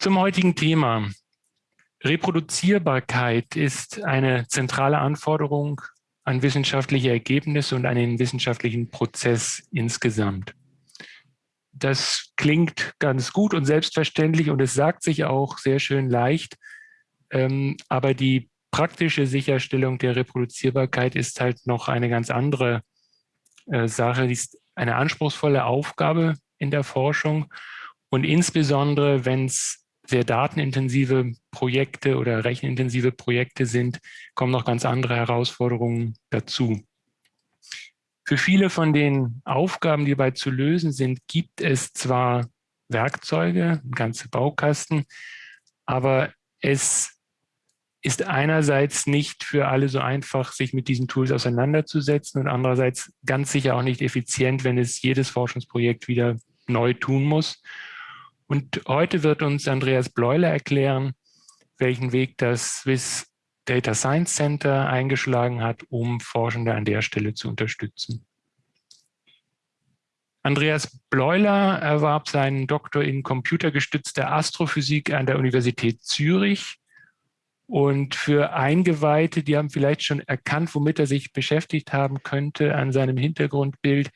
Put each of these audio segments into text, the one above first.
Zum heutigen Thema. Reproduzierbarkeit ist eine zentrale Anforderung an wissenschaftliche Ergebnisse und an den wissenschaftlichen Prozess insgesamt. Das klingt ganz gut und selbstverständlich und es sagt sich auch sehr schön leicht, ähm, aber die praktische Sicherstellung der Reproduzierbarkeit ist halt noch eine ganz andere äh, Sache. Die ist eine anspruchsvolle Aufgabe in der Forschung und insbesondere, wenn es sehr datenintensive Projekte oder rechenintensive Projekte sind, kommen noch ganz andere Herausforderungen dazu. Für viele von den Aufgaben, die dabei zu lösen sind, gibt es zwar Werkzeuge, ganze Baukasten, aber es ist einerseits nicht für alle so einfach, sich mit diesen Tools auseinanderzusetzen und andererseits ganz sicher auch nicht effizient, wenn es jedes Forschungsprojekt wieder neu tun muss. Und heute wird uns Andreas Bleuler erklären, welchen Weg das Swiss Data Science Center eingeschlagen hat, um Forschende an der Stelle zu unterstützen. Andreas Bleuler erwarb seinen Doktor in computergestützter Astrophysik an der Universität Zürich. Und für Eingeweihte, die haben vielleicht schon erkannt, womit er sich beschäftigt haben könnte an seinem Hintergrundbild,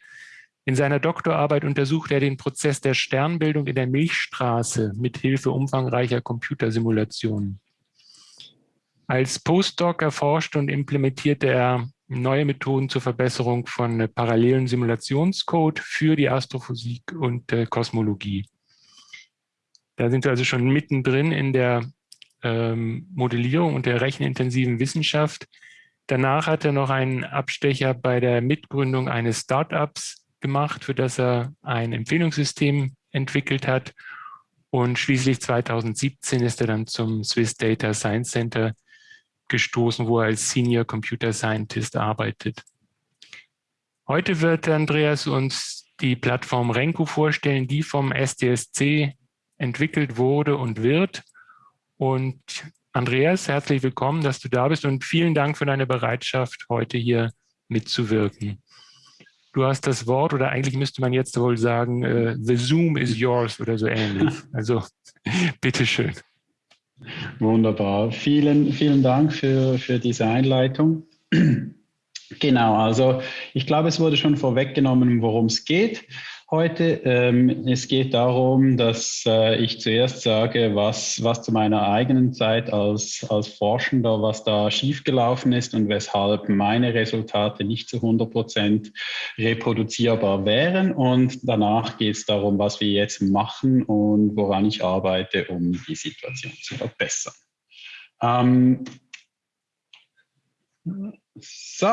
in seiner Doktorarbeit untersucht er den Prozess der Sternbildung in der Milchstraße mit Hilfe umfangreicher Computersimulationen. Als Postdoc erforschte und implementierte er neue Methoden zur Verbesserung von parallelen Simulationscode für die Astrophysik und äh, Kosmologie. Da sind wir also schon mittendrin in der ähm, Modellierung und der rechenintensiven Wissenschaft. Danach hat er noch einen Abstecher bei der Mitgründung eines Startups gemacht, für das er ein Empfehlungssystem entwickelt hat. Und schließlich 2017 ist er dann zum Swiss Data Science Center gestoßen, wo er als Senior Computer Scientist arbeitet. Heute wird Andreas uns die Plattform Renko vorstellen, die vom SDSC entwickelt wurde und wird. Und Andreas, herzlich willkommen, dass du da bist und vielen Dank für deine Bereitschaft, heute hier mitzuwirken du hast das Wort oder eigentlich müsste man jetzt wohl sagen, äh, the Zoom is yours oder so ähnlich. Also bitteschön. Wunderbar. Vielen, vielen Dank für, für diese Einleitung. Genau, also ich glaube, es wurde schon vorweggenommen, worum es geht heute. Ähm, es geht darum, dass äh, ich zuerst sage, was, was zu meiner eigenen Zeit als, als Forschender, was da schiefgelaufen ist und weshalb meine Resultate nicht zu 100 Prozent reproduzierbar wären. Und danach geht es darum, was wir jetzt machen und woran ich arbeite, um die Situation zu verbessern. Ähm, so,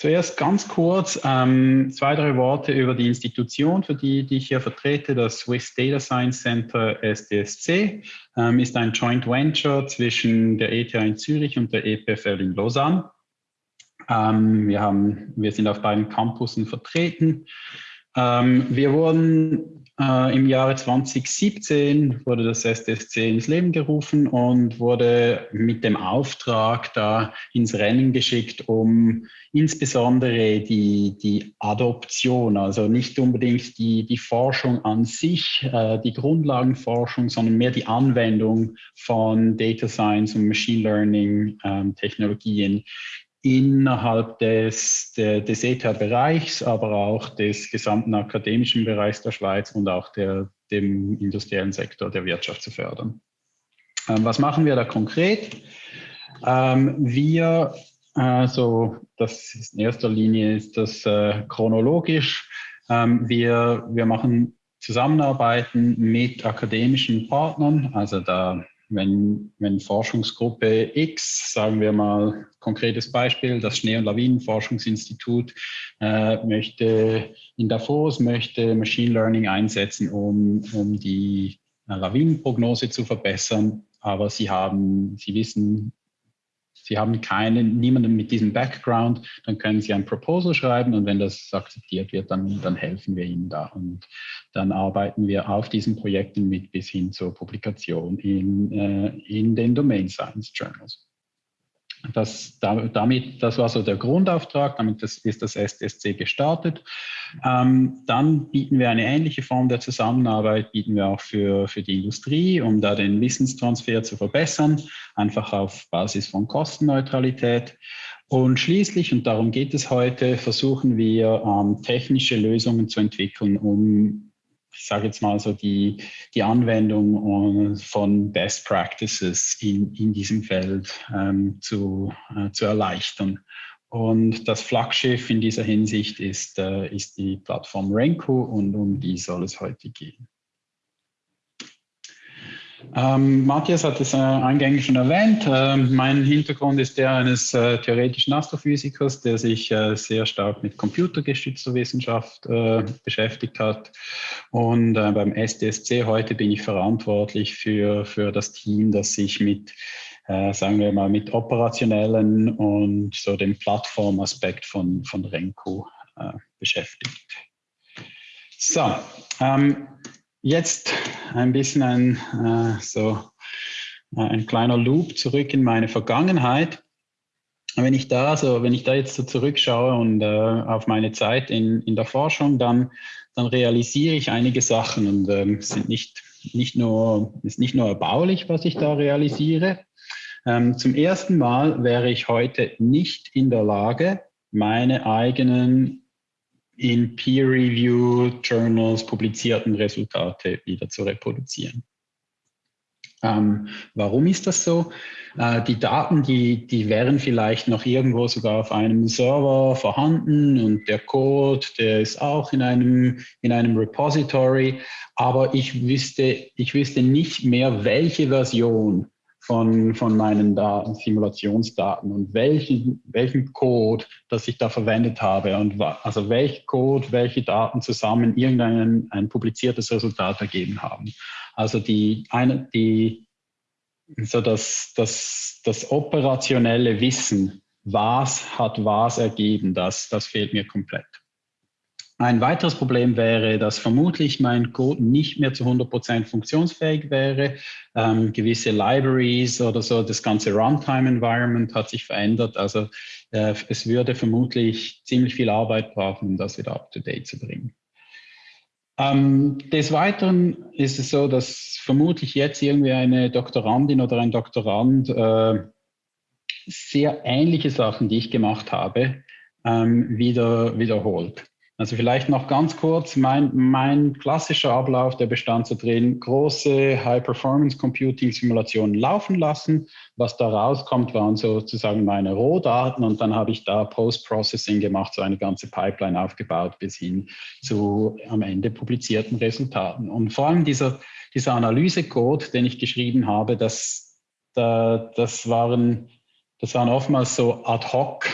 Zuerst ganz kurz ähm, zwei, drei Worte über die Institution, für die, die ich hier vertrete. Das Swiss Data Science Center SDSC ähm, ist ein Joint Venture zwischen der ETH in Zürich und der EPFL in Lausanne. Ähm, wir, haben, wir sind auf beiden Campussen vertreten. Ähm, wir wurden äh, Im Jahre 2017 wurde das SDSC ins Leben gerufen und wurde mit dem Auftrag da ins Rennen geschickt, um insbesondere die, die Adoption, also nicht unbedingt die, die Forschung an sich, äh, die Grundlagenforschung, sondern mehr die Anwendung von Data Science und Machine Learning ähm, Technologien innerhalb des, des ETH-Bereichs, aber auch des gesamten akademischen Bereichs der Schweiz und auch der, dem industriellen Sektor der Wirtschaft zu fördern. Ähm, was machen wir da konkret? Ähm, wir, also das ist in erster Linie ist das äh, chronologisch. Ähm, wir, wir machen Zusammenarbeiten mit akademischen Partnern, also da wenn, wenn Forschungsgruppe X, sagen wir mal konkretes Beispiel, das Schnee- und Lawinenforschungsinstitut äh, möchte in Davos möchte Machine Learning einsetzen, um, um die äh, Lawinenprognose zu verbessern, aber sie haben, sie wissen Sie haben keinen, niemanden mit diesem Background, dann können Sie ein Proposal schreiben und wenn das akzeptiert wird, dann, dann helfen wir Ihnen da. Und dann arbeiten wir auf diesen Projekten mit bis hin zur Publikation in, äh, in den Domain Science Journals. Das, damit, das war so der Grundauftrag, damit das, ist das SDSC gestartet. Ähm, dann bieten wir eine ähnliche Form der Zusammenarbeit, bieten wir auch für, für die Industrie, um da den Wissenstransfer zu verbessern, einfach auf Basis von Kostenneutralität. Und schließlich, und darum geht es heute, versuchen wir ähm, technische Lösungen zu entwickeln, um ich sage jetzt mal so, die, die Anwendung äh, von Best Practices in, in diesem Feld ähm, zu, äh, zu erleichtern. Und das Flaggschiff in dieser Hinsicht ist, äh, ist die Plattform Renko und um die soll es heute gehen. Ähm, Matthias hat es äh, eingängig schon erwähnt. Äh, mein Hintergrund ist der eines äh, theoretischen Astrophysikers, der sich äh, sehr stark mit computergestützter Wissenschaft äh, beschäftigt hat. Und äh, beim SDSC heute bin ich verantwortlich für, für das Team, das sich mit, sagen wir mal, mit operationellen und so dem Plattformaspekt von, von Renko beschäftigt. So, ähm, Jetzt ein bisschen ein, äh, so, äh, ein kleiner Loop zurück in meine Vergangenheit. Wenn ich da, so, wenn ich da jetzt so zurückschaue und äh, auf meine Zeit in, in der Forschung, dann, dann realisiere ich einige Sachen und ähm, sind nicht, nicht nur, ist nicht nur erbaulich, was ich da realisiere. Ähm, zum ersten Mal wäre ich heute nicht in der Lage, meine eigenen in Peer-Review-Journals publizierten Resultate wieder zu reproduzieren. Ähm, warum ist das so? Äh, die Daten, die, die wären vielleicht noch irgendwo sogar auf einem Server vorhanden und der Code, der ist auch in einem, in einem Repository, aber ich wüsste, ich wüsste nicht mehr, welche Version von, von meinen Daten, Simulationsdaten und welchen, welchen Code, das ich da verwendet habe und also welcher Code, welche Daten zusammen irgendein ein publiziertes Resultat ergeben haben. Also die, eine, die, so das, das, das operationelle Wissen, was hat was ergeben, das, das fehlt mir komplett. Ein weiteres Problem wäre, dass vermutlich mein Code nicht mehr zu 100% funktionsfähig wäre. Ähm, gewisse Libraries oder so, das ganze Runtime-Environment hat sich verändert. Also äh, es würde vermutlich ziemlich viel Arbeit brauchen, um das wieder up-to-date zu bringen. Ähm, des Weiteren ist es so, dass vermutlich jetzt irgendwie eine Doktorandin oder ein Doktorand äh, sehr ähnliche Sachen, die ich gemacht habe, ähm, wieder wiederholt. Also vielleicht noch ganz kurz, mein, mein klassischer Ablauf, der bestand so drin, große High-Performance-Computing-Simulationen laufen lassen. Was da rauskommt, waren sozusagen meine Rohdaten und dann habe ich da Post-Processing gemacht, so eine ganze Pipeline aufgebaut bis hin zu am Ende publizierten Resultaten. Und vor allem dieser, dieser Analysecode, den ich geschrieben habe, das, da, das, waren, das waren oftmals so ad hoc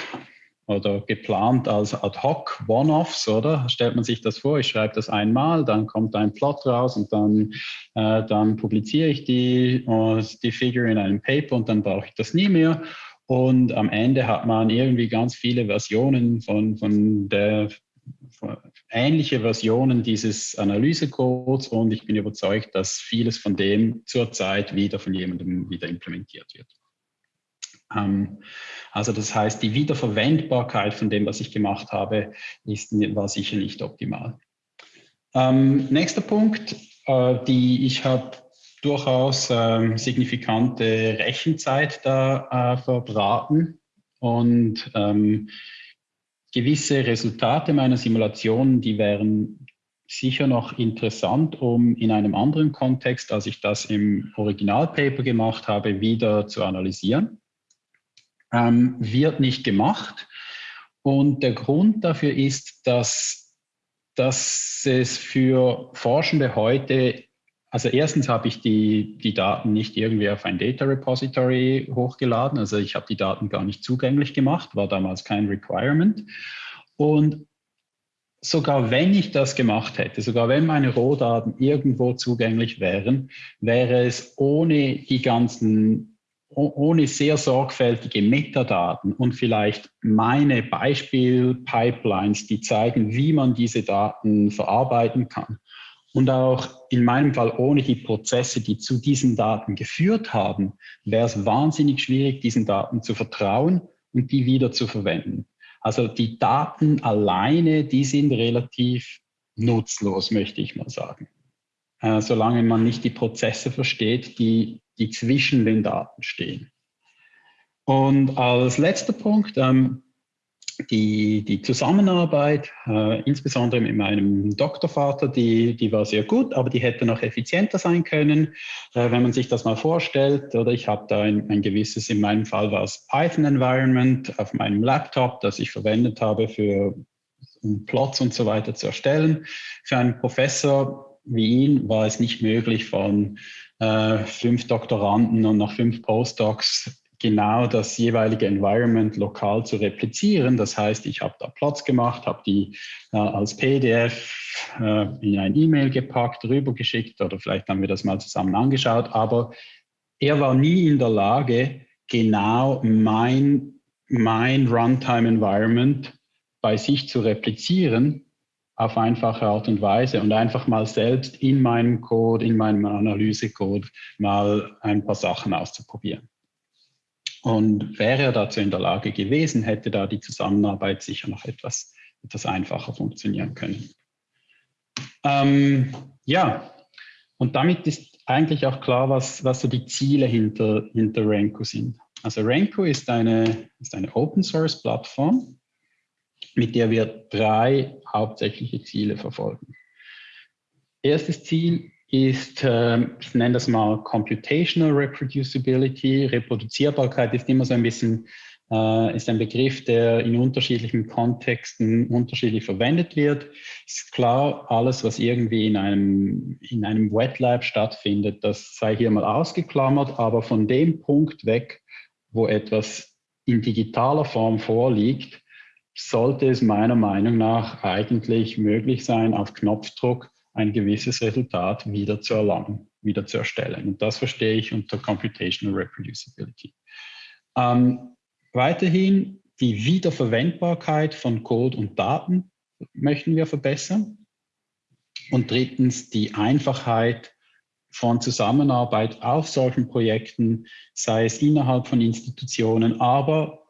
oder geplant als Ad-Hoc One-Offs, oder? Stellt man sich das vor, ich schreibe das einmal, dann kommt ein Plot raus und dann, äh, dann publiziere ich die, uh, die Figure in einem Paper und dann brauche ich das nie mehr. Und am Ende hat man irgendwie ganz viele Versionen von, von der ähnliche Versionen dieses Analysecodes und ich bin überzeugt, dass vieles von dem zurzeit wieder von jemandem wieder implementiert wird. Ähm, also das heißt, die Wiederverwendbarkeit von dem, was ich gemacht habe, ist, war sicher nicht optimal. Ähm, nächster Punkt, äh, die ich habe durchaus äh, signifikante Rechenzeit da äh, verbraten und ähm, gewisse Resultate meiner Simulationen, die wären sicher noch interessant, um in einem anderen Kontext, als ich das im Originalpaper gemacht habe, wieder zu analysieren ähm, wird nicht gemacht. Und der Grund dafür ist, dass, dass es für Forschende heute, also erstens habe ich die, die Daten nicht irgendwie auf ein Data Repository hochgeladen, also ich habe die Daten gar nicht zugänglich gemacht, war damals kein Requirement. Und sogar wenn ich das gemacht hätte, sogar wenn meine Rohdaten irgendwo zugänglich wären, wäre es ohne die ganzen ohne sehr sorgfältige Metadaten und vielleicht meine Beispiel-Pipelines, die zeigen, wie man diese Daten verarbeiten kann. und auch in meinem Fall ohne die Prozesse, die zu diesen Daten geführt haben, wäre es wahnsinnig schwierig, diesen Daten zu vertrauen und die wieder zu verwenden. Also die Daten alleine, die sind relativ nutzlos, möchte ich mal sagen. Äh, solange man nicht die Prozesse versteht, die, die zwischen den Daten stehen. Und als letzter Punkt, ähm, die, die Zusammenarbeit, äh, insbesondere mit meinem Doktorvater, die, die war sehr gut, aber die hätte noch effizienter sein können. Äh, wenn man sich das mal vorstellt, oder ich habe da ein, ein gewisses, in meinem Fall war es Python-Environment auf meinem Laptop, das ich verwendet habe, für um Plots und so weiter zu erstellen. Für einen Professor wie ihn war es nicht möglich, von äh, fünf Doktoranden und nach fünf Postdocs genau das jeweilige Environment lokal zu replizieren. Das heißt, ich habe da Platz gemacht, habe die äh, als PDF äh, in ein E-Mail gepackt, rübergeschickt oder vielleicht haben wir das mal zusammen angeschaut. Aber er war nie in der Lage, genau mein, mein Runtime-Environment bei sich zu replizieren auf einfache Art und Weise und einfach mal selbst in meinem Code, in meinem Analysecode mal ein paar Sachen auszuprobieren. Und wäre er dazu in der Lage gewesen, hätte da die Zusammenarbeit sicher noch etwas, etwas einfacher funktionieren können. Ähm, ja, und damit ist eigentlich auch klar, was, was so die Ziele hinter, hinter Renko sind. Also Renko ist eine, ist eine Open-Source-Plattform, mit der wir drei hauptsächliche Ziele verfolgen. Erstes Ziel ist, ähm, ich nenne das mal Computational Reproducibility. Reproduzierbarkeit ist immer so ein bisschen, äh, ist ein Begriff, der in unterschiedlichen Kontexten unterschiedlich verwendet wird. Ist klar, alles, was irgendwie in einem, in einem Wet Lab stattfindet, das sei hier mal ausgeklammert, aber von dem Punkt weg, wo etwas in digitaler Form vorliegt, sollte es meiner Meinung nach eigentlich möglich sein, auf Knopfdruck ein gewisses Resultat wieder zu erlangen, wieder zu erstellen. Und das verstehe ich unter Computational Reproducibility. Ähm, weiterhin die Wiederverwendbarkeit von Code und Daten möchten wir verbessern. Und drittens die Einfachheit von Zusammenarbeit auf solchen Projekten, sei es innerhalb von Institutionen, aber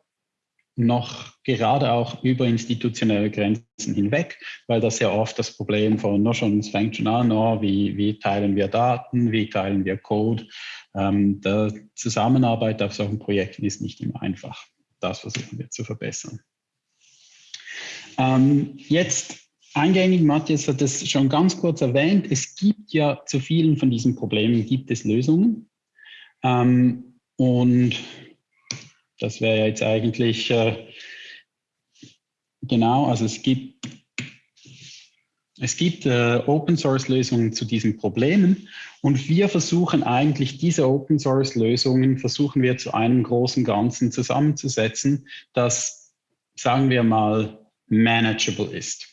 noch gerade auch über institutionelle Grenzen hinweg, weil das ja oft das Problem von, no schon, es fängt schon an, no, wie, wie teilen wir Daten, wie teilen wir Code. Ähm, der Zusammenarbeit auf solchen Projekten ist nicht immer einfach. Das versuchen wir zu verbessern. Ähm, jetzt eingängig, Matthias hat es schon ganz kurz erwähnt, es gibt ja zu vielen von diesen Problemen gibt es Lösungen. Ähm, und das wäre ja jetzt eigentlich äh, genau, also es gibt, es gibt äh, Open-Source-Lösungen zu diesen Problemen und wir versuchen eigentlich diese Open-Source-Lösungen, versuchen wir zu einem großen Ganzen zusammenzusetzen, das, sagen wir mal, manageable ist.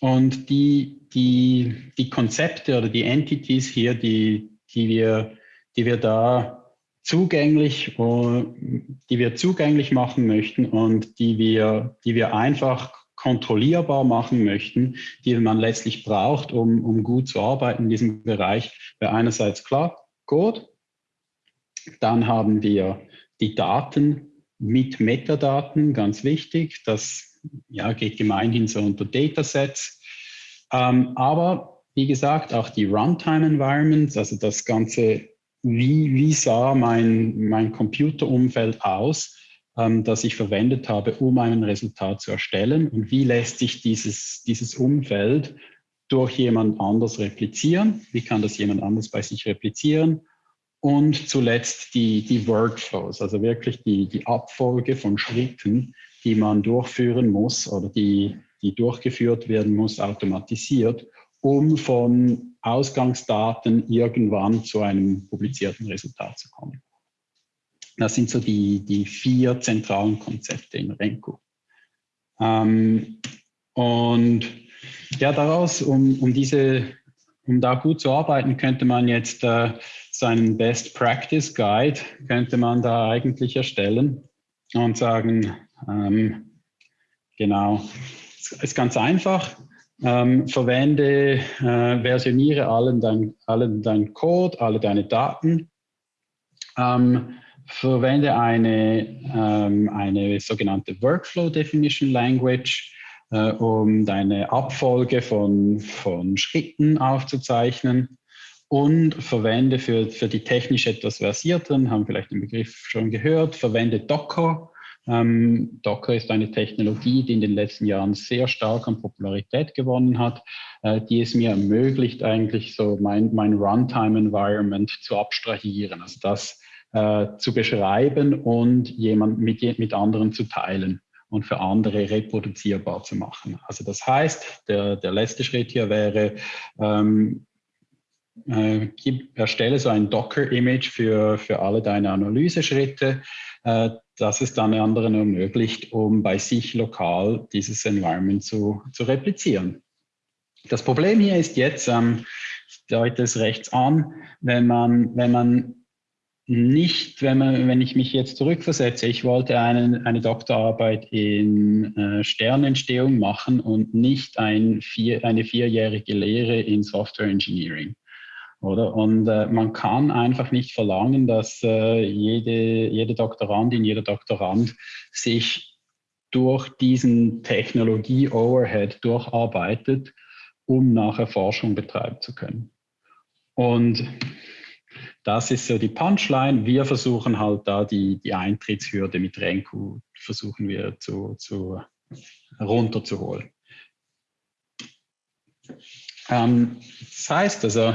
Und die, die, die Konzepte oder die Entities hier, die, die, wir, die wir da zugänglich, die wir zugänglich machen möchten und die wir, die wir einfach kontrollierbar machen möchten, die man letztlich braucht, um, um gut zu arbeiten in diesem Bereich, wäre einerseits klar, Code, dann haben wir die Daten mit Metadaten, ganz wichtig, das ja, geht gemeinhin so unter Datasets, ähm, aber wie gesagt, auch die Runtime-Environments, also das ganze wie, wie sah mein, mein Computerumfeld aus, ähm, das ich verwendet habe, um ein Resultat zu erstellen? Und wie lässt sich dieses, dieses Umfeld durch jemand anders replizieren, wie kann das jemand anders bei sich replizieren? Und zuletzt die, die Workflows, also wirklich die, die Abfolge von Schritten, die man durchführen muss oder die, die durchgeführt werden muss, automatisiert, um von Ausgangsdaten irgendwann zu einem publizierten Resultat zu kommen. Das sind so die, die vier zentralen Konzepte in Renko. Ähm, und ja, daraus, um, um, diese, um da gut zu arbeiten, könnte man jetzt äh, so einen Best Practice Guide, könnte man da eigentlich erstellen und sagen, ähm, genau, ist ganz einfach. Ähm, verwende, äh, versioniere allen dein, allen dein Code, alle deine Daten, ähm, verwende eine, ähm, eine sogenannte Workflow Definition Language, äh, um deine Abfolge von, von Schritten aufzuzeichnen und verwende für, für die technisch etwas versierteren, haben vielleicht den Begriff schon gehört, verwende Docker. Ähm, Docker ist eine Technologie, die in den letzten Jahren sehr stark an Popularität gewonnen hat, äh, die es mir ermöglicht, eigentlich so mein, mein Runtime-Environment zu abstrahieren, also das äh, zu beschreiben und jemand mit, mit anderen zu teilen und für andere reproduzierbar zu machen. Also das heißt, der, der letzte Schritt hier wäre, ähm, äh, gib, erstelle so ein Docker-Image für, für alle deine Analyseschritte, äh, das es dann anderen ermöglicht, um bei sich lokal dieses Environment zu, zu replizieren. Das Problem hier ist jetzt, ähm, ich deute es rechts an, wenn man, wenn man nicht, wenn, man, wenn ich mich jetzt zurückversetze, ich wollte eine, eine Doktorarbeit in äh, Sternentstehung machen und nicht ein vier, eine vierjährige Lehre in Software Engineering. Oder? Und äh, man kann einfach nicht verlangen, dass äh, jede, jede Doktorandin, jeder Doktorand sich durch diesen Technologie-Overhead durcharbeitet, um nachher Forschung betreiben zu können. Und das ist so die Punchline. Wir versuchen halt da die, die Eintrittshürde mit Renku, versuchen wir zu, zu runterzuholen. Ähm, das heißt also,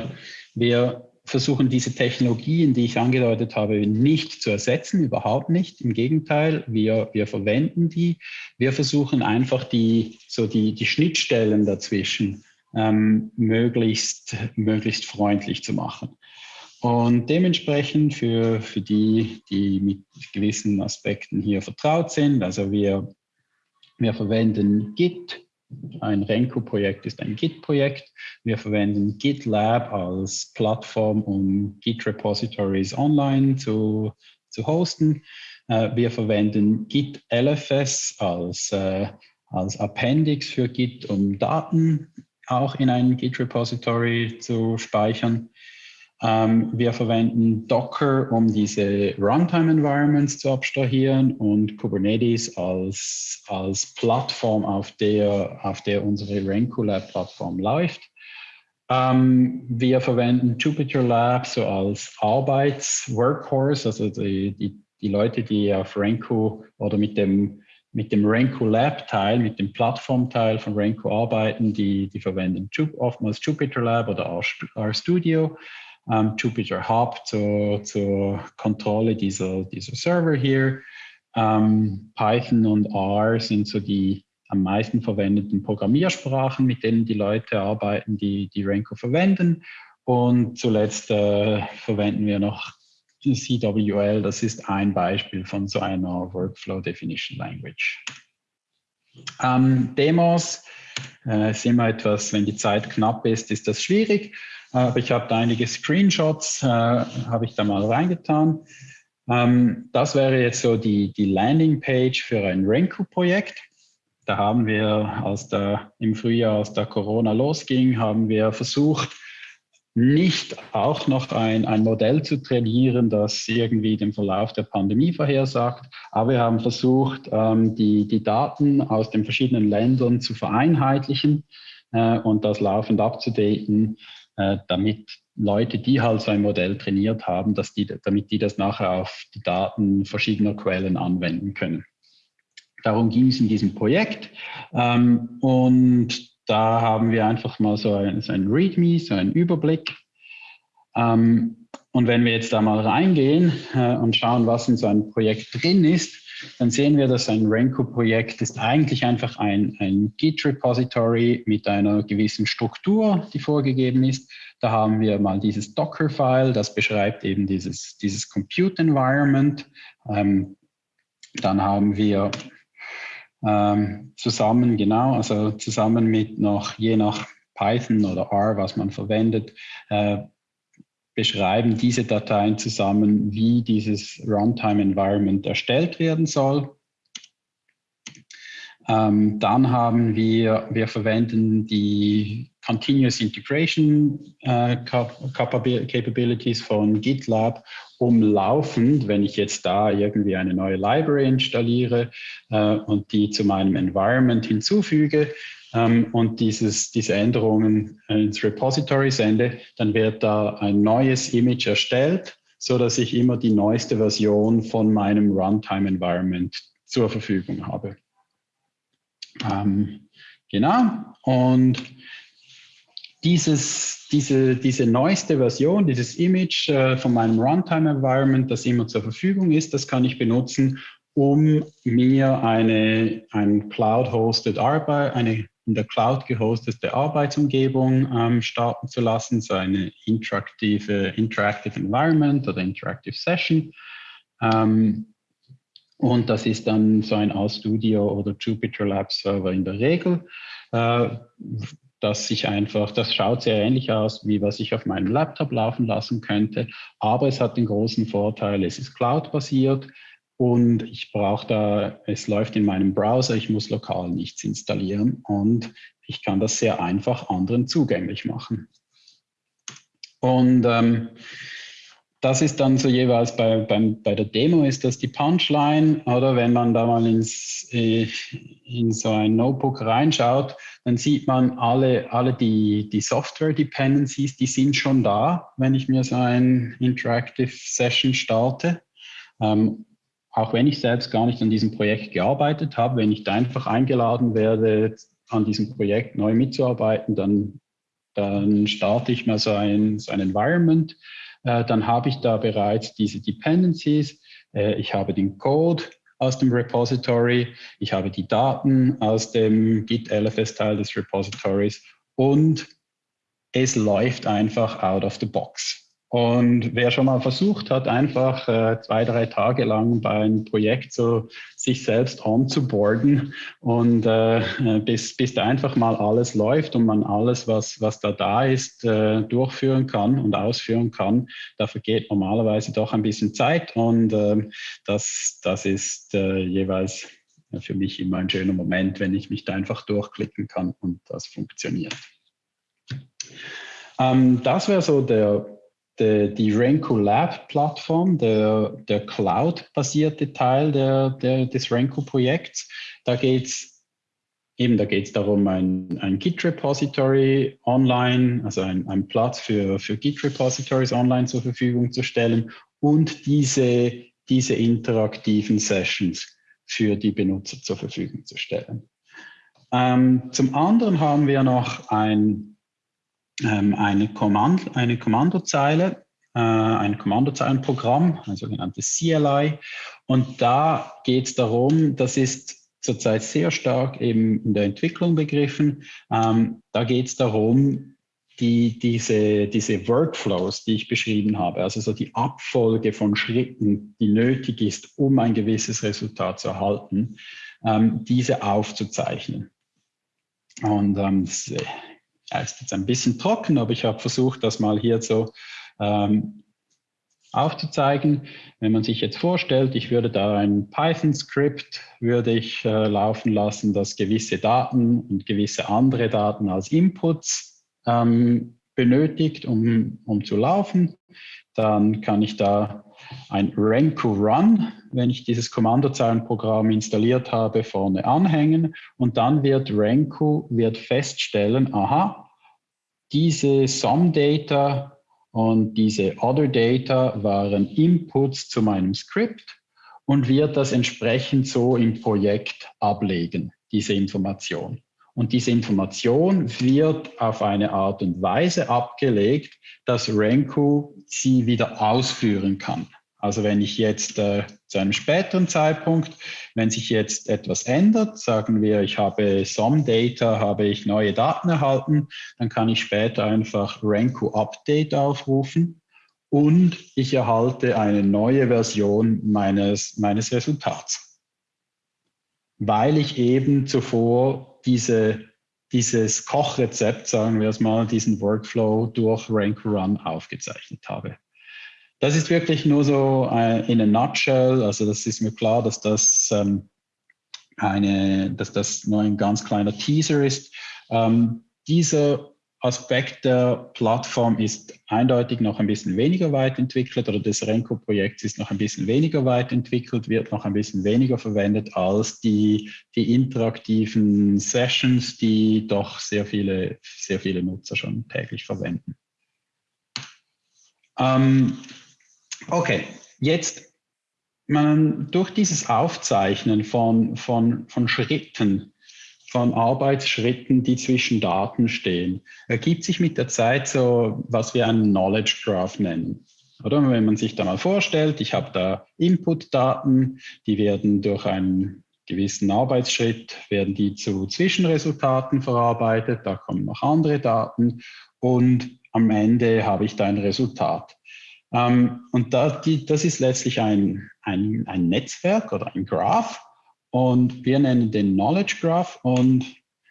wir versuchen diese Technologien, die ich angedeutet habe, nicht zu ersetzen, überhaupt nicht. Im Gegenteil, wir, wir verwenden die. Wir versuchen einfach die, so die, die Schnittstellen dazwischen ähm, möglichst, möglichst freundlich zu machen. Und dementsprechend für, für die, die mit gewissen Aspekten hier vertraut sind, also wir, wir verwenden Git, ein Renko-Projekt ist ein Git-Projekt. Wir verwenden GitLab als Plattform, um Git-Repositories online zu, zu hosten. Äh, wir verwenden Git LFS als, äh, als Appendix für Git, um Daten auch in ein Git-Repository zu speichern. Ähm, wir verwenden Docker, um diese Runtime-Environments zu abstrahieren und Kubernetes als, als Plattform, auf der, auf der unsere Renko Lab-Plattform läuft. Ähm, wir verwenden Jupyter Lab so als Arbeits-Workhorse, also die, die, die Leute, die auf Renko oder mit dem mit dem Renko Lab Teil, mit dem Plattformteil von Renko arbeiten, die, die verwenden oftmals Jupyter Lab oder RStudio ähm, Jupyter Hub zur, zur Kontrolle dieser, dieser Server hier. Ähm, Python und R sind so die am meisten verwendeten Programmiersprachen, mit denen die Leute arbeiten, die, die Renko verwenden. Und zuletzt äh, verwenden wir noch CWL, das ist ein Beispiel von so einer Workflow Definition Language. Ähm, Demos äh, ist immer etwas, wenn die Zeit knapp ist, ist das schwierig. Aber ich habe da einige Screenshots, äh, habe ich da mal reingetan. Ähm, das wäre jetzt so die, die Landingpage für ein Renko-Projekt. Da haben wir, als der, im Frühjahr, als der Corona losging, haben wir versucht, nicht auch noch ein, ein Modell zu trainieren, das irgendwie den Verlauf der Pandemie vorhersagt. Aber wir haben versucht, ähm, die, die Daten aus den verschiedenen Ländern zu vereinheitlichen äh, und das laufend abzudaten, äh, damit Leute, die halt so ein Modell trainiert haben, dass die, damit die das nachher auf die Daten verschiedener Quellen anwenden können. Darum ging es in diesem Projekt. Ähm, und da haben wir einfach mal so ein, so ein README, so einen Überblick. Ähm, und wenn wir jetzt da mal reingehen äh, und schauen, was in so einem Projekt drin ist, dann sehen wir, dass ein Renko-Projekt ist eigentlich einfach ein, ein Git-Repository mit einer gewissen Struktur, die vorgegeben ist. Da haben wir mal dieses Docker-File, das beschreibt eben dieses, dieses Compute-Environment. Ähm, dann haben wir ähm, zusammen, genau, also zusammen mit noch, je nach Python oder R, was man verwendet, äh, beschreiben diese Dateien zusammen, wie dieses Runtime Environment erstellt werden soll. Ähm, dann haben wir, wir verwenden die Continuous Integration äh, Capabilities von GitLab, um laufend, wenn ich jetzt da irgendwie eine neue Library installiere äh, und die zu meinem Environment hinzufüge und dieses, diese Änderungen ins Repository sende, dann wird da ein neues Image erstellt, so dass ich immer die neueste Version von meinem Runtime Environment zur Verfügung habe. Ähm, genau, und dieses, diese, diese neueste Version, dieses Image äh, von meinem Runtime-Environment, das immer zur Verfügung ist, das kann ich benutzen, um mir eine ein Cloud-hosted Arbeit, eine in der Cloud gehostete Arbeitsumgebung ähm, starten zu lassen, so eine interaktive Interactive Environment oder Interactive Session. Ähm, und das ist dann so ein RStudio oder Jupyter Lab Server in der Regel, äh, dass sich einfach, das schaut sehr ähnlich aus, wie was ich auf meinem Laptop laufen lassen könnte, aber es hat den großen Vorteil, es ist Cloud-basiert und ich brauche da, es läuft in meinem Browser, ich muss lokal nichts installieren und ich kann das sehr einfach anderen zugänglich machen. Und ähm, das ist dann so jeweils bei, beim, bei der Demo ist das die Punchline oder wenn man da mal ins, äh, in so ein Notebook reinschaut, dann sieht man alle, alle die, die Software-Dependencies, die sind schon da, wenn ich mir so ein Interactive Session starte. Ähm, auch wenn ich selbst gar nicht an diesem Projekt gearbeitet habe, wenn ich da einfach eingeladen werde, an diesem Projekt neu mitzuarbeiten, dann, dann starte ich mal so ein, so ein Environment, äh, dann habe ich da bereits diese Dependencies. Äh, ich habe den Code aus dem Repository, ich habe die Daten aus dem Git-LFS-Teil des Repositories und es läuft einfach out of the box. Und wer schon mal versucht hat, einfach äh, zwei, drei Tage lang bei einem Projekt so sich selbst onzuboarden und äh, bis, bis da einfach mal alles läuft und man alles, was, was da da ist, äh, durchführen kann und ausführen kann, da vergeht normalerweise doch ein bisschen Zeit und äh, das, das ist äh, jeweils für mich immer ein schöner Moment, wenn ich mich da einfach durchklicken kann und das funktioniert. Ähm, das wäre so der die, die Renko Lab Plattform, der, der Cloud-basierte Teil der, der, des Renko-Projekts. Da geht es eben, da geht es darum, ein, ein Git-Repository online, also ein, ein Platz für, für Git-Repositories online zur Verfügung zu stellen und diese, diese interaktiven Sessions für die Benutzer zur Verfügung zu stellen. Ähm, zum anderen haben wir noch ein ähm, eine, Kommand eine Kommandozeile, äh, ein Kommandozeilenprogramm, ein sogenanntes CLI. Und da geht es darum, das ist zurzeit sehr stark eben in der Entwicklung begriffen. Ähm, da geht es darum, die, diese, diese Workflows, die ich beschrieben habe, also so die Abfolge von Schritten, die nötig ist, um ein gewisses Resultat zu erhalten, ähm, diese aufzuzeichnen. Und ähm, das ja, ist jetzt ein bisschen trocken, aber ich habe versucht, das mal hier so ähm, aufzuzeigen. Wenn man sich jetzt vorstellt, ich würde da ein Python-Skript würde ich äh, laufen lassen, das gewisse Daten und gewisse andere Daten als Inputs ähm, benötigt, um, um zu laufen. Dann kann ich da ein Renko Run, wenn ich dieses Kommandozeilenprogramm installiert habe, vorne anhängen und dann wird Renko wird feststellen, aha, diese Sum Data und diese Other Data waren Inputs zu meinem Skript und wird das entsprechend so im Projekt ablegen, diese Information. Und diese Information wird auf eine Art und Weise abgelegt, dass Renko sie wieder ausführen kann. Also wenn ich jetzt äh, zu einem späteren Zeitpunkt, wenn sich jetzt etwas ändert, sagen wir, ich habe some Data, habe ich neue Daten erhalten, dann kann ich später einfach Renko Update aufrufen und ich erhalte eine neue Version meines, meines Resultats. Weil ich eben zuvor diese, dieses Kochrezept, sagen wir es mal, diesen Workflow durch Renko Run aufgezeichnet habe. Das ist wirklich nur so äh, in a nutshell. Also das ist mir klar, dass das ähm, eine, dass das nur ein ganz kleiner Teaser ist. Ähm, dieser Aspekt der Plattform ist eindeutig noch ein bisschen weniger weit entwickelt oder des Renko-Projekts ist noch ein bisschen weniger weit entwickelt, wird noch ein bisschen weniger verwendet als die, die interaktiven Sessions, die doch sehr viele, sehr viele Nutzer schon täglich verwenden. Ähm, okay, jetzt man, durch dieses Aufzeichnen von, von, von Schritten von Arbeitsschritten, die zwischen Daten stehen, ergibt sich mit der Zeit so, was wir einen Knowledge Graph nennen. Oder wenn man sich da mal vorstellt, ich habe da Input-Daten, die werden durch einen gewissen Arbeitsschritt, werden die zu Zwischenresultaten verarbeitet, da kommen noch andere Daten und am Ende habe ich da ein Resultat. Ähm, und das ist letztlich ein, ein, ein Netzwerk oder ein Graph, und wir nennen den Knowledge Graph und,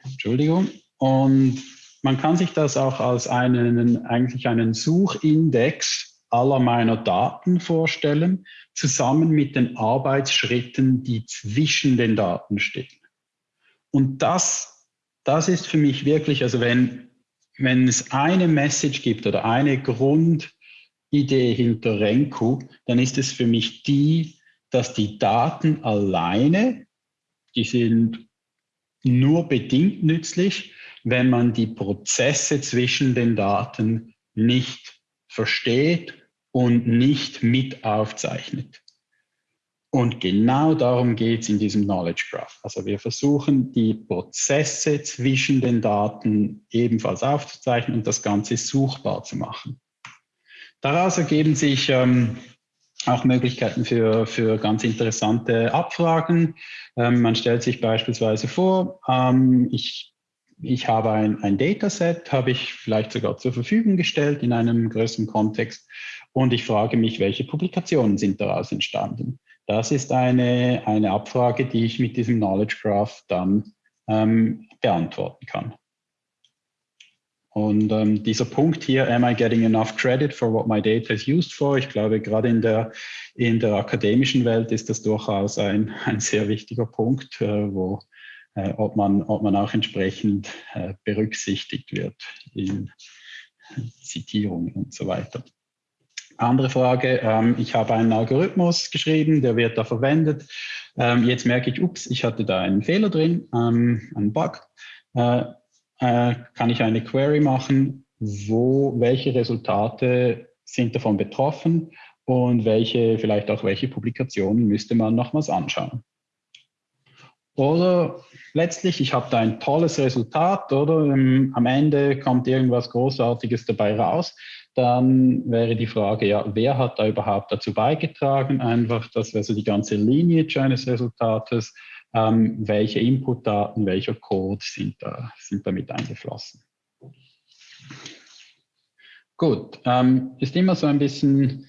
Entschuldigung, und man kann sich das auch als einen, eigentlich einen Suchindex aller meiner Daten vorstellen, zusammen mit den Arbeitsschritten, die zwischen den Daten stehen. Und das, das ist für mich wirklich, also wenn, wenn es eine Message gibt oder eine Grundidee hinter Renku, dann ist es für mich die, dass die Daten alleine die sind nur bedingt nützlich, wenn man die Prozesse zwischen den Daten nicht versteht und nicht mit aufzeichnet. Und genau darum geht es in diesem Knowledge Graph. Also wir versuchen, die Prozesse zwischen den Daten ebenfalls aufzuzeichnen und das Ganze suchbar zu machen. Daraus ergeben sich ähm, auch Möglichkeiten für, für ganz interessante Abfragen. Ähm, man stellt sich beispielsweise vor, ähm, ich, ich habe ein, ein Dataset, habe ich vielleicht sogar zur Verfügung gestellt in einem größeren Kontext und ich frage mich, welche Publikationen sind daraus entstanden. Das ist eine, eine Abfrage, die ich mit diesem Knowledge Graph dann ähm, beantworten kann. Und ähm, dieser Punkt hier, am I getting enough credit for what my data is used for? Ich glaube, gerade in der, in der akademischen Welt ist das durchaus ein, ein sehr wichtiger Punkt, äh, wo, äh, ob, man, ob man auch entsprechend äh, berücksichtigt wird in Zitierungen und so weiter. Andere Frage, ähm, ich habe einen Algorithmus geschrieben, der wird da verwendet. Ähm, jetzt merke ich, ups, ich hatte da einen Fehler drin, ähm, einen Bug. Äh, kann ich eine Query machen, wo, welche Resultate sind davon betroffen und welche, vielleicht auch welche Publikationen müsste man nochmals anschauen. Oder letztlich, ich habe da ein tolles Resultat oder ähm, am Ende kommt irgendwas Großartiges dabei raus, dann wäre die Frage, ja, wer hat da überhaupt dazu beigetragen? Einfach, das wäre so die ganze Lineage eines Resultates ähm, welche Inputdaten, welcher Code sind, da, sind damit eingeflossen. Gut, ähm, ist immer so ein bisschen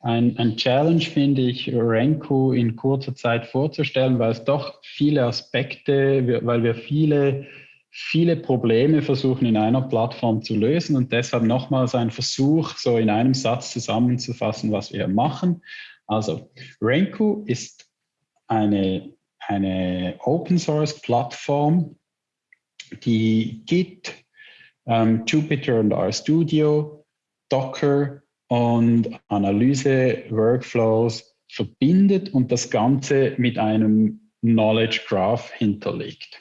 ein, ein Challenge, finde ich, Renku in kurzer Zeit vorzustellen, weil es doch viele Aspekte, weil wir viele, viele Probleme versuchen in einer Plattform zu lösen und deshalb nochmals ein Versuch, so in einem Satz zusammenzufassen, was wir machen. Also, Renku ist eine eine Open Source Plattform, die Git, ähm, Jupyter und RStudio, Docker und Analyse Workflows verbindet und das Ganze mit einem Knowledge Graph hinterlegt.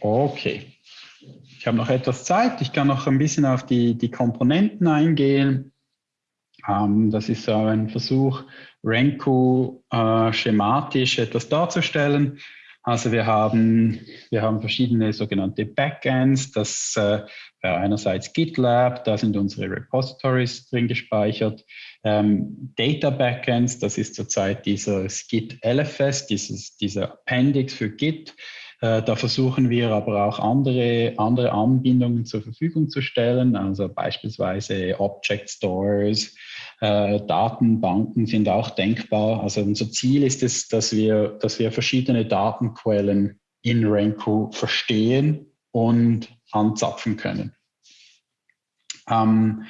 Okay. Ich habe noch etwas Zeit. Ich kann noch ein bisschen auf die, die Komponenten eingehen. Ähm, das ist so ein Versuch, Renku äh, schematisch etwas darzustellen. Also wir haben, wir haben verschiedene sogenannte Backends. Das äh, einerseits GitLab, da sind unsere Repositories drin gespeichert. Ähm, Data Backends, das ist zurzeit dieses Git LFS, dieses, dieser Appendix für Git. Äh, da versuchen wir aber auch andere, andere Anbindungen zur Verfügung zu stellen, also beispielsweise Object Stores, äh, Datenbanken sind auch denkbar. Also unser Ziel ist es, dass wir, dass wir verschiedene Datenquellen in Renku verstehen und anzapfen können. Ähm,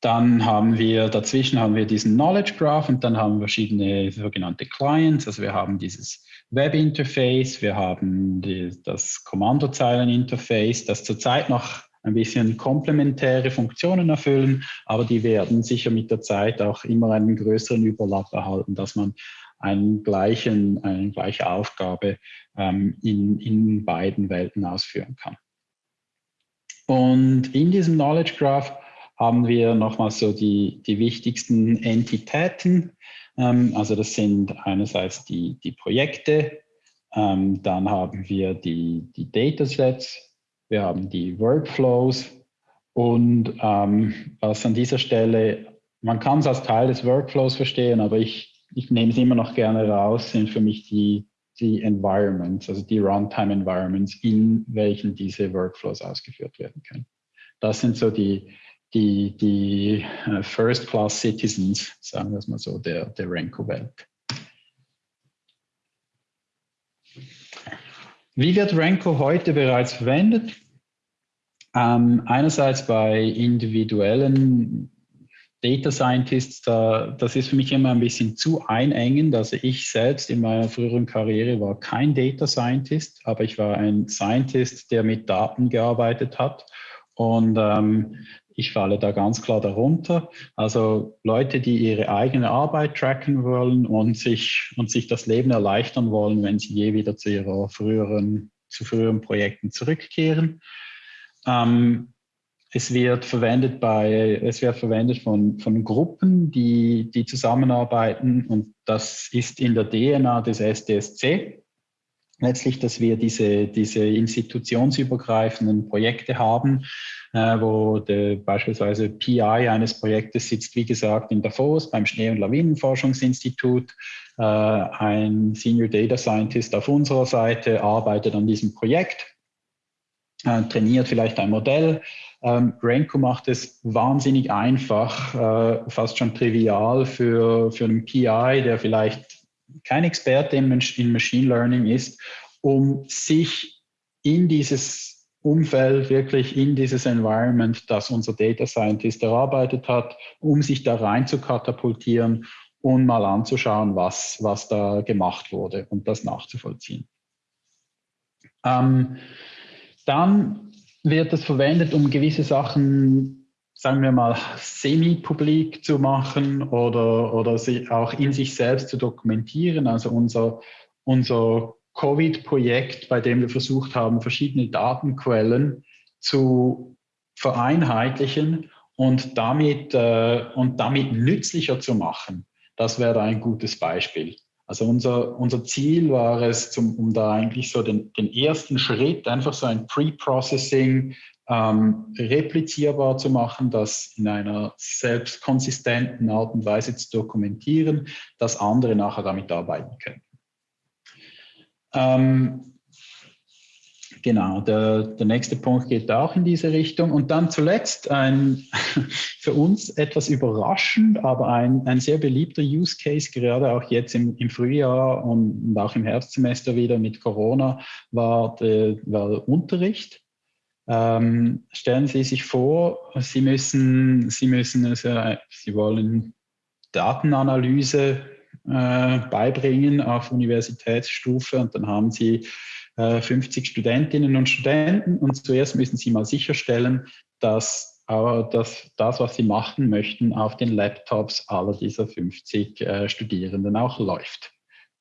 dann haben wir, dazwischen haben wir diesen Knowledge Graph und dann haben wir verschiedene sogenannte Clients. Also wir haben dieses Web-Interface, wir haben die, das Kommandozeilen-Interface, das zurzeit noch ein bisschen komplementäre Funktionen erfüllen, aber die werden sicher mit der Zeit auch immer einen größeren Überlapp erhalten, dass man einen gleichen, eine gleiche Aufgabe ähm, in, in beiden Welten ausführen kann. Und in diesem Knowledge Graph haben wir nochmal so die, die wichtigsten Entitäten. Ähm, also das sind einerseits die, die Projekte, ähm, dann haben wir die, die Datasets, wir haben die Workflows und ähm, was an dieser Stelle, man kann es als Teil des Workflows verstehen, aber ich, ich nehme es immer noch gerne raus, sind für mich die, die Environments, also die Runtime Environments, in welchen diese Workflows ausgeführt werden können. Das sind so die, die, die äh, First-Class-Citizens, sagen wir es mal so, der, der Renko-Welt. Wie wird Renko heute bereits verwendet? Ähm, einerseits bei individuellen Data Scientists, da, das ist für mich immer ein bisschen zu einengend. Also ich selbst in meiner früheren Karriere war kein Data Scientist, aber ich war ein Scientist, der mit Daten gearbeitet hat. Und ähm, ich falle da ganz klar darunter. Also Leute, die ihre eigene Arbeit tracken wollen und sich, und sich das Leben erleichtern wollen, wenn sie je wieder zu ihrer früheren, zu früheren Projekten zurückkehren. Ähm, es wird verwendet bei, es wird verwendet von, von Gruppen, die, die zusammenarbeiten und das ist in der DNA des SDSC letztlich, dass wir diese, diese institutionsübergreifenden Projekte haben, äh, wo der, beispielsweise PI eines Projektes sitzt, wie gesagt, in Davos beim Schnee- und Lawinenforschungsinstitut. Äh, ein Senior Data Scientist auf unserer Seite arbeitet an diesem Projekt, äh, trainiert vielleicht ein Modell. Ähm, Renko macht es wahnsinnig einfach, äh, fast schon trivial für, für einen PI, der vielleicht kein Experte in Machine Learning ist, um sich in dieses Umfeld, wirklich in dieses Environment, das unser Data Scientist erarbeitet hat, um sich da rein zu katapultieren und mal anzuschauen, was, was da gemacht wurde und das nachzuvollziehen. Ähm, dann wird es verwendet, um gewisse Sachen sagen wir mal, semi-publik zu machen oder, oder sie auch in sich selbst zu dokumentieren. Also unser, unser Covid-Projekt, bei dem wir versucht haben, verschiedene Datenquellen zu vereinheitlichen und damit, äh, und damit nützlicher zu machen. Das wäre ein gutes Beispiel. Also unser, unser Ziel war es, zum, um da eigentlich so den, den ersten Schritt, einfach so ein Pre-Processing ähm, replizierbar zu machen, das in einer selbstkonsistenten Art und Weise zu dokumentieren, dass andere nachher damit arbeiten können. Ähm, genau, der, der nächste Punkt geht auch in diese Richtung. Und dann zuletzt ein für uns etwas überraschend, aber ein, ein sehr beliebter Use Case, gerade auch jetzt im, im Frühjahr und, auch im Herbstsemester wieder mit Corona, war der, war der Unterricht. Ähm, stellen Sie sich vor, Sie müssen, Sie müssen also, Sie wollen Datenanalyse äh, beibringen auf Universitätsstufe und dann haben Sie äh, 50 Studentinnen und Studenten und zuerst müssen Sie mal sicherstellen, dass, äh, dass das, was Sie machen möchten, auf den Laptops aller dieser 50 äh, Studierenden auch läuft.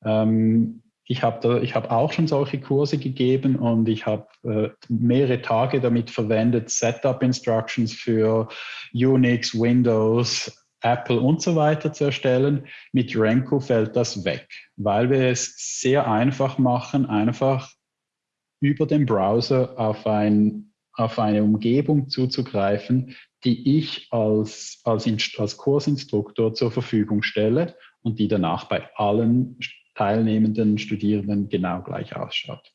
Ähm, ich habe hab auch schon solche Kurse gegeben und ich habe äh, mehrere Tage damit verwendet, Setup-Instructions für Unix, Windows, Apple und so weiter zu erstellen. Mit Renko fällt das weg, weil wir es sehr einfach machen, einfach über den Browser auf, ein, auf eine Umgebung zuzugreifen, die ich als, als, als Kursinstruktor zur Verfügung stelle und die danach bei allen teilnehmenden Studierenden genau gleich ausschaut.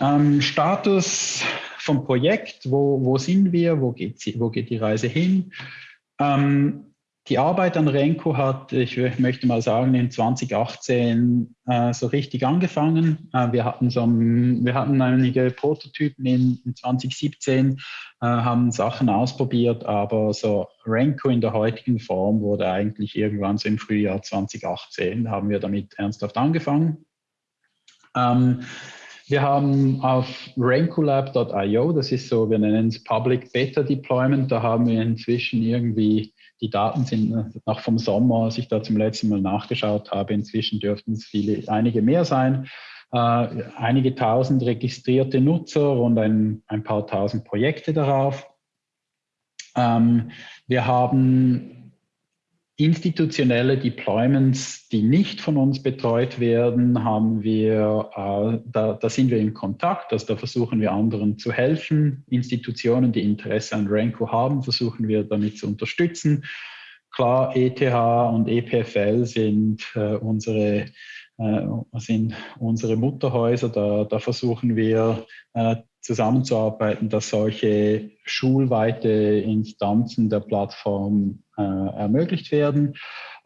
Ähm, Status vom Projekt, wo, wo sind wir, wo wo geht die Reise hin? Ähm, die Arbeit an Renko hat, ich möchte mal sagen, in 2018 äh, so richtig angefangen. Äh, wir, hatten so, wir hatten einige Prototypen in, in 2017, äh, haben Sachen ausprobiert, aber so Renko in der heutigen Form wurde eigentlich irgendwann so im Frühjahr 2018, haben wir damit ernsthaft angefangen. Ähm, wir haben auf rankolab.io, das ist so, wir nennen es Public Beta Deployment, da haben wir inzwischen irgendwie die Daten sind äh, noch vom Sommer, als ich da zum letzten Mal nachgeschaut habe. Inzwischen dürften es viele, einige mehr sein. Äh, einige tausend registrierte Nutzer und ein, ein paar tausend Projekte darauf. Ähm, wir haben institutionelle Deployments, die nicht von uns betreut werden, haben wir, äh, da, da, sind wir in Kontakt, also da versuchen wir anderen zu helfen. Institutionen, die Interesse an Ranko haben, versuchen wir damit zu unterstützen. Klar, ETH und EPFL sind äh, unsere äh, sind unsere Mutterhäuser. Da, da versuchen wir äh, zusammenzuarbeiten, dass solche schulweite Instanzen der Plattform äh, ermöglicht werden,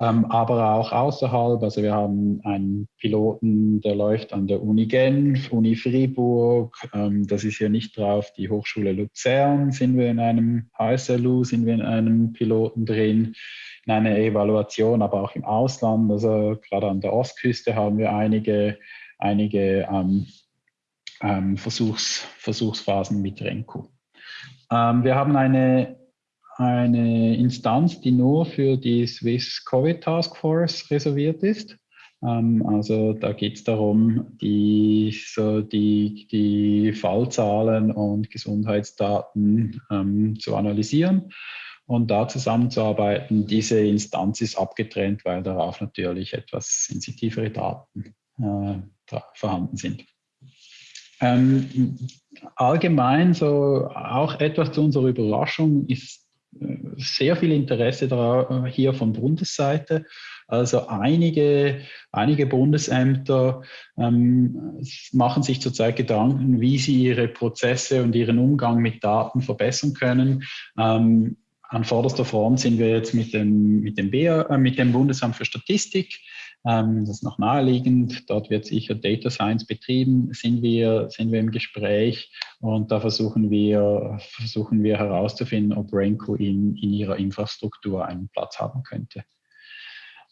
ähm, aber auch außerhalb. Also wir haben einen Piloten, der läuft an der Uni Genf, Uni Fribourg, ähm, das ist hier nicht drauf, die Hochschule Luzern sind wir in einem, HSLU sind wir in einem Piloten drin, in einer Evaluation, aber auch im Ausland, also gerade an der Ostküste haben wir einige, einige ähm, ähm, Versuchs, Versuchsphasen mit Renko. Ähm, wir haben eine, eine Instanz, die nur für die Swiss Covid Task Force reserviert ist. Ähm, also da geht es darum, die, so die, die Fallzahlen und Gesundheitsdaten ähm, zu analysieren und da zusammenzuarbeiten. Diese Instanz ist abgetrennt, weil darauf natürlich etwas sensitivere Daten äh, vorhanden sind. Ähm, allgemein, so auch etwas zu unserer Überraschung, ist äh, sehr viel Interesse äh, hier von Bundesseite. Also einige, einige Bundesämter ähm, machen sich zurzeit Gedanken, wie sie ihre Prozesse und ihren Umgang mit Daten verbessern können. Ähm, an vorderster Front sind wir jetzt mit dem, mit dem, BA, äh, mit dem Bundesamt für Statistik ähm, das ist noch naheliegend. Dort wird sicher Data Science betrieben, sind wir, sind wir im Gespräch und da versuchen wir, versuchen wir herauszufinden, ob Renko in, in ihrer Infrastruktur einen Platz haben könnte.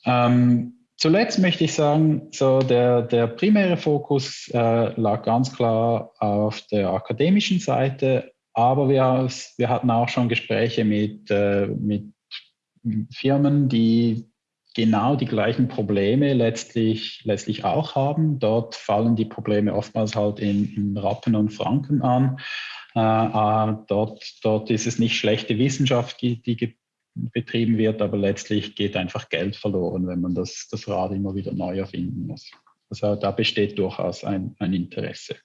Ähm, zuletzt möchte ich sagen, so der, der primäre Fokus äh, lag ganz klar auf der akademischen Seite, aber wir, wir hatten auch schon Gespräche mit, äh, mit Firmen, die genau die gleichen Probleme letztlich, letztlich auch haben. Dort fallen die Probleme oftmals halt in, in Rappen und Franken an. Äh, äh, dort, dort ist es nicht schlechte Wissenschaft, die, die betrieben wird, aber letztlich geht einfach Geld verloren, wenn man das, das Rad immer wieder neu erfinden muss. Also da besteht durchaus ein, ein Interesse.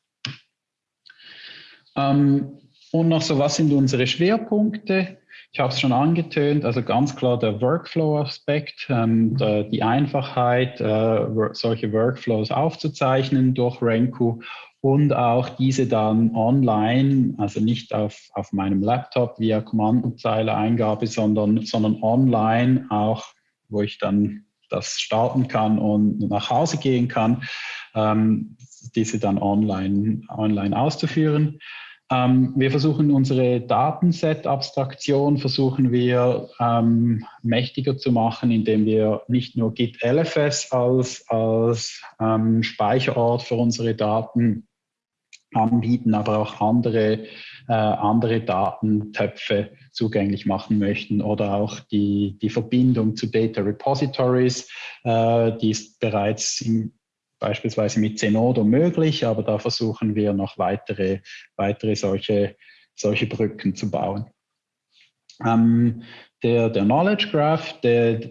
Ähm, und noch so, was sind unsere Schwerpunkte? Ich habe es schon angetönt, also ganz klar der Workflow-Aspekt, ähm, die Einfachheit, äh, solche Workflows aufzuzeichnen durch Renku und auch diese dann online, also nicht auf, auf meinem Laptop via Kommandozeile-Eingabe, sondern, sondern online auch, wo ich dann das starten kann und nach Hause gehen kann, ähm, diese dann online, online auszuführen. Ähm, wir versuchen unsere Datenset-Abstraktion versuchen wir ähm, mächtiger zu machen, indem wir nicht nur Git LFS als, als ähm, Speicherort für unsere Daten anbieten, aber auch andere, äh, andere Datentöpfe zugänglich machen möchten oder auch die, die Verbindung zu Data Repositories, äh, die ist bereits im beispielsweise mit Zenodo möglich, aber da versuchen wir noch weitere, weitere solche, solche Brücken zu bauen. Ähm, der, der Knowledge Graph, der,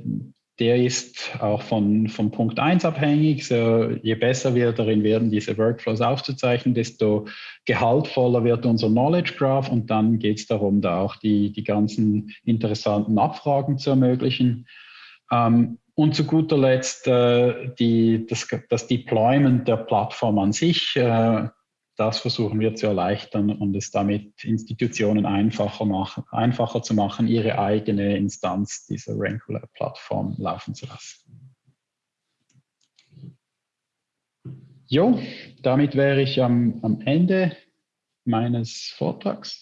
der ist auch von, von Punkt 1 abhängig. So, je besser wir darin werden, diese Workflows aufzuzeichnen, desto gehaltvoller wird unser Knowledge Graph und dann geht es darum, da auch die, die ganzen interessanten Abfragen zu ermöglichen. Ähm, und zu guter Letzt äh, die, das, das, Deployment der Plattform an sich. Äh, das versuchen wir zu erleichtern und es damit Institutionen einfacher, machen, einfacher zu machen, ihre eigene Instanz dieser Rankular-Plattform laufen zu lassen. Jo, damit wäre ich am, am Ende meines Vortrags.